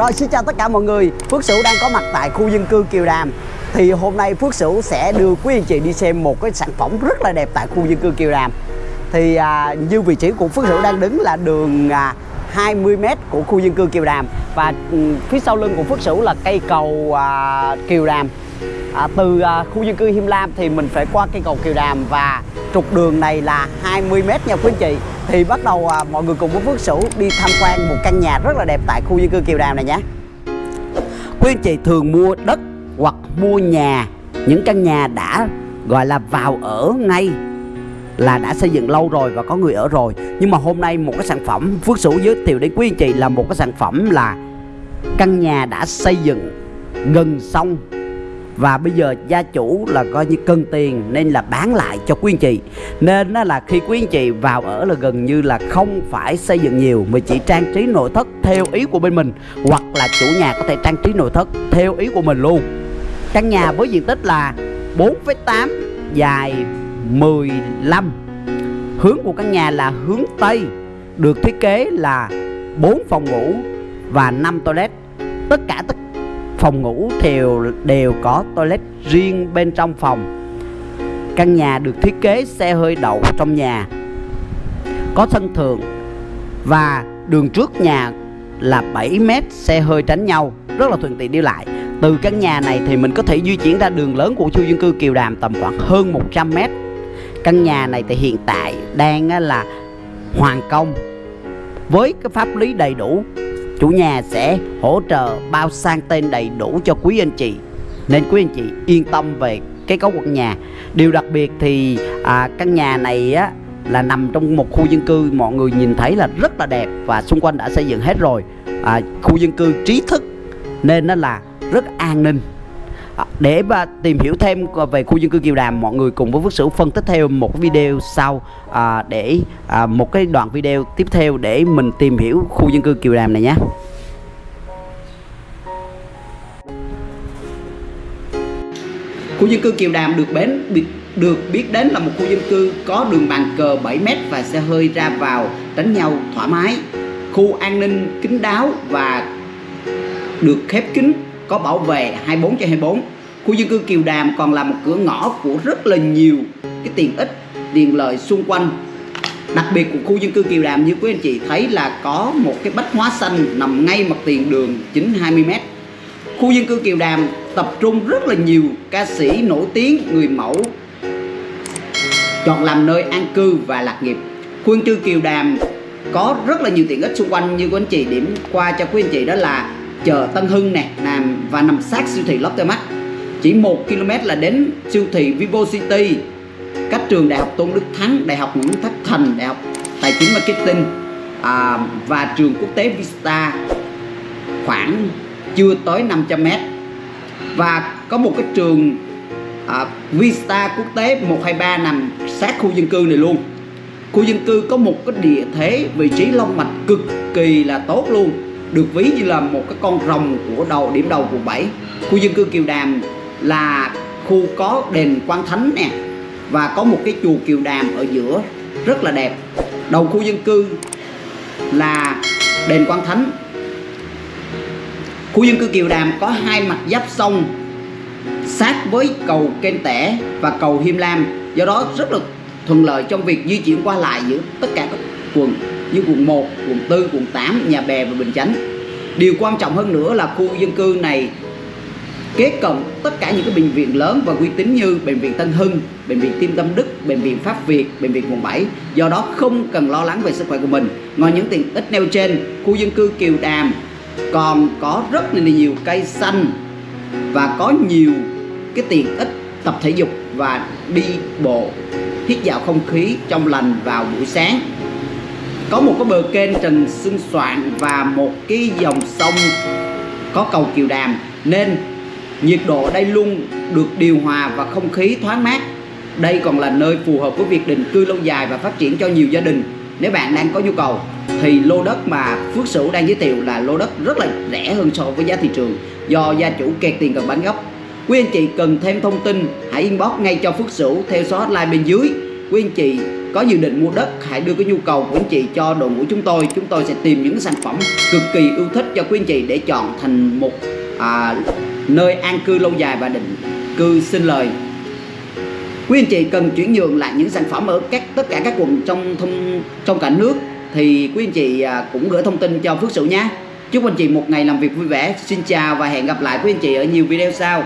Rồi xin chào tất cả mọi người. Phước Sửu đang có mặt tại khu dân cư Kiều Đàm. Thì hôm nay Phước Sửu sẽ đưa quý anh chị đi xem một cái sản phẩm rất là đẹp tại khu dân cư Kiều Đàm. Thì à, như vị trí của Phước Sửu đang đứng là đường à, 20m của khu dân cư Kiều Đàm. Và ừ, phía sau lưng của Phước Sửu là cây cầu à, Kiều Đàm à, Từ à, khu dân cư Him Lam thì mình phải qua cây cầu Kiều Đàm Và trục đường này là 20m nha quý anh chị. Thì bắt đầu à, mọi người cùng với Phước Sửu đi tham quan một căn nhà rất là đẹp tại khu dân cư Kiều Đàm này nhé. Quý anh chị thường mua đất hoặc mua nhà. Những căn nhà đã gọi là vào ở ngay là đã xây dựng lâu rồi và có người ở rồi. Nhưng mà hôm nay một cái sản phẩm Phước Sửu giới thiệu đến quý anh chị là một cái sản phẩm là Căn nhà đã xây dựng gần xong và bây giờ gia chủ là coi như cân tiền nên là bán lại cho quý anh chị. Nên nó là khi quý anh chị vào ở là gần như là không phải xây dựng nhiều mà chỉ trang trí nội thất theo ý của bên mình hoặc là chủ nhà có thể trang trí nội thất theo ý của mình luôn. Căn nhà với diện tích là 4,8 dài 15 hướng của căn nhà là hướng Tây được thiết kế là 4 phòng ngủ và 5 toilet. Tất cả tất phòng ngủ đều đều có toilet riêng bên trong phòng. Căn nhà được thiết kế xe hơi đậu trong nhà, có sân thượng và đường trước nhà là 7 mét xe hơi tránh nhau, rất là thuận tiện đi lại. Từ căn nhà này thì mình có thể di chuyển ra đường lớn của khu dân cư Kiều Đàm tầm khoảng hơn 100 mét. Căn nhà này thì hiện tại đang là hoàn công, với cái pháp lý đầy đủ chủ nhà sẽ hỗ trợ bao sang tên đầy đủ cho quý anh chị. Nên quý anh chị yên tâm về cái cấu quần nhà. Điều đặc biệt thì à, căn nhà này á là nằm trong một khu dân cư mọi người nhìn thấy là rất là đẹp và xung quanh đã xây dựng hết rồi. À, khu dân cư trí thức nên nó là rất an ninh. Ờ, để mà tìm hiểu thêm về khu dân cư Kiều Đàm mọi người cùng với Phước Sửu phân tích theo một video sau à, để à, một cái đoạn video tiếp theo để mình tìm hiểu khu dân cư Kiều Đàm này nhé Khu dân cư Kiều Đàm được bến được biết đến là một khu dân cư có đường bàn cờ 7m và xe hơi ra vào tránh nhau thoải mái. Khu an ninh kín đáo và được khép kín có bảo vệ 24 trên 24. Khu dân cư Kiều Đàm còn là một cửa ngõ của rất là nhiều cái tiện ích, tiện lợi xung quanh. Đặc biệt của khu dân cư Kiều Đàm như quý anh chị thấy là có một cái bách hóa xanh nằm ngay mặt tiền đường chính 20m. Khu dân cư Kiều Đàm tập trung rất là nhiều ca sĩ nổi tiếng, người mẫu chọn làm nơi an cư và lạc nghiệp. Khu dân cư Kiều Đàm có rất là nhiều tiện ích xung quanh như quý anh chị điểm qua cho quý anh chị đó là chợ Tân Hưng nè nằm và nằm sát siêu thị Lotte Mart chỉ 1 km là đến siêu thị Vivo City. Cách trường Đại học Tôn Đức Thắng Đại học Nguyễn Thất Thành Đại học Tài chính Marketing à, và trường quốc tế Vista khoảng chưa tới 500 m và có một cái trường à, Vista quốc tế 123 nằm sát khu dân cư này luôn. Khu dân cư có một cái địa thế vị trí long mạch cực kỳ là tốt luôn được ví như là một cái con rồng của đầu, điểm đầu quận 7 khu dân cư Kiều Đàm là khu có đền Quan Thánh nè, và có một cái chùa Kiều Đàm ở giữa, rất là đẹp. Đầu khu dân cư là đền Quan Thánh. Khu dân cư Kiều Đàm có hai mặt giáp sông, sát với cầu Kênh Tẻ và cầu Hiêm Lam. Do đó rất là thuận lợi trong việc di chuyển qua lại giữa tất cả các quận như quận 1, quận 4, quận 8, Nhà Bè và Bình Chánh điều quan trọng hơn nữa là khu dân cư này kết cộng tất cả những cái bệnh viện lớn và uy tín như bệnh viện Tân Hưng, bệnh viện Tim Tâm Đức, bệnh viện Pháp Việt, bệnh viện quận 7. Do đó không cần lo lắng về sức khỏe của mình. Ngoài những tiện ích nêu trên, khu dân cư Kiều Đàm còn có rất là nhiều cây xanh và có nhiều cái tiện ích tập thể dục và đi bộ hít vào không khí trong lành vào buổi sáng có một cái bờ kênh trần Xuân soạn và một cái dòng sông có cầu kiều đàm. Nên nhiệt độ ở đây luôn được điều hòa và không khí thoáng mát. Đây còn là nơi phù hợp với việc định cư lâu dài và phát triển cho nhiều gia đình. Nếu bạn đang có nhu cầu, thì lô đất mà Phước Sửu đang giới thiệu là lô đất rất là rẻ hơn so với giá thị trường do gia chủ kẹt tiền cần bán gốc. Quý anh chị cần thêm thông tin, hãy inbox ngay cho Phước Sửu theo số hotline bên dưới. Quý anh chị có dự định mua đất hãy đưa cái nhu cầu của anh chị cho đội ngũ chúng tôi. Chúng tôi sẽ tìm những sản phẩm cực kỳ yêu thích cho quý anh chị để chọn thành một à, nơi an cư lâu dài và định cư sinh lời. Quý anh chị cần chuyển nhượng lại những sản phẩm ở các tất cả các quận trong thông trong cả nước thì quý anh chị à, cũng gửi thông tin cho Phước Sửu nhé. Chúc anh chị một ngày làm việc vui vẻ xin chào và hẹn gặp lại quý anh chị ở nhiều video sau.